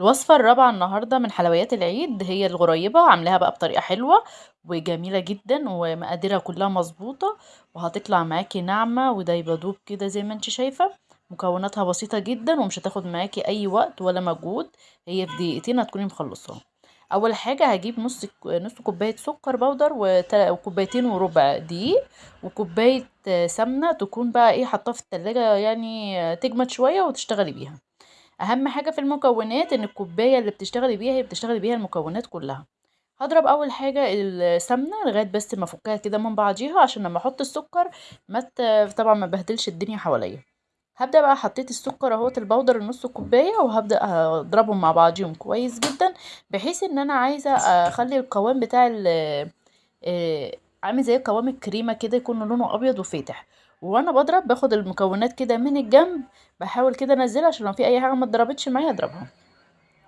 الوصفة الرابعة النهاردة من حلويات العيد هي الغريبة عاملاها بقى بطريقة حلوة وجميلة جدا ومقاديرها كلها مظبوطة وهتطلع معاكي ناعمة ودايبة دوب كده زي ما انت شايفة. مكوناتها بسيطة جدا ومش هتاخد معاكي أي وقت ولا مجهود هي في دقيقتين هتكوني مخلصاها. أول حاجة هجيب نص نص كوباية سكر بودر وكوبايتين وربع دقيق وكوباية سمنة تكون بقى إيه حطاها في التلاجة يعني تجمد شوية وتشتغلي بيها. أهم حاجة في المكونات إن الكوباية اللي بتشتغلي بيها هي بتشتغلي بيها المكونات كلها. هضرب أول حاجة السمنة لغاية بس ما أفكها كده من بعضيها عشان لما أحط السكر ما طبعا ما بهدلش الدنيا حواليا. هبدأ بقى حطيت السكر أهوت البودر النص كوبايه وهبدأ أضربهم مع بعضيهم كويس جدا بحيث إن أنا عايزة أخلي القوام بتاع عامل زي قوام الكريمة كده يكون لونه أبيض وفاتح. وأنا بضرب باخد المكونات كده من الجنب بحاول كده أنزلها عشان لو في أي حاجة ما اتضربتش معايا اضربها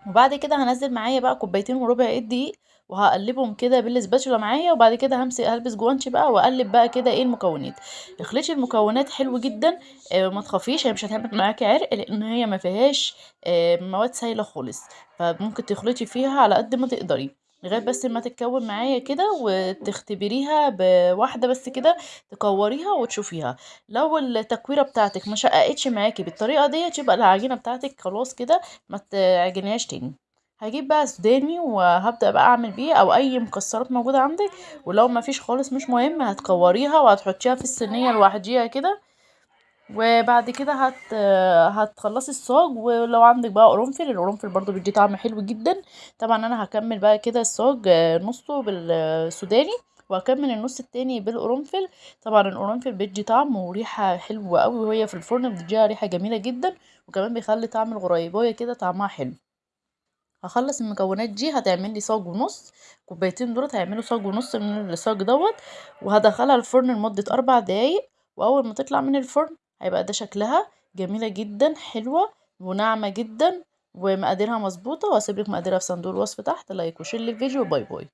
وبعد كده هنزل معايا بقى كوبايتين وربع الدقيق وهقلبهم كده بالسباتشولا معايا وبعد كده همسك هلبس جوانتي بقى وأقلب بقى كده إيه المكونات. اخلطي المكونات حلو جدا آه ما تخافيش هي مش هتعمل معاكي عرق لأن هي ما فيهاش آه مواد سايلة خالص. فممكن تخلطي فيها على قد ما تقدري. لغايه بس ما تتكون معايا كده وتختبريها بواحدة بس كده تكوريها وتشوفيها. لو التكويرة بتاعتك ما شققتش معاكي بالطريقة ديت يبقى العجينة بتاعتك خلاص كده ما تعجنيهاش تاني. هجيب بقى سوداني وهبدأ بقى أعمل بيه أو أي مكسرات موجودة عندك ولو ما فيش خالص مش مهم هتكوريها وهتحطيها في الصينية لوحديها كده. وبعد كده هت هتخلصي الصاج ولو عندك بقى قرنفل القرنفل برضو بيدي طعم حلو جدا. طبعا أنا هكمل بقى كده الصاج نصه بالسوداني وهكمل النص التاني بالقرنفل. طبعا القرنفل بيدي طعم وريحة حلوة قوي وهي في الفرن بتديها ريحة جميلة جدا وكمان بيخلي طعم الغريبايه كده طعمها حلو. هخلص المكونات دي هتعمل لي صاج ونص كوبايتين دول هيعملوا صاج ونص من الصاج دوت وهدخلها الفرن لمدة أربع دقايق وأول ما تطلع من الفرن هيبقى ده شكلها. جميلة جدا حلوة وناعمة جدا ومقاديرها مظبوطة وهسيبلك مقاديرها في صندوق الوصف تحت. like و share للفيديو bye bye.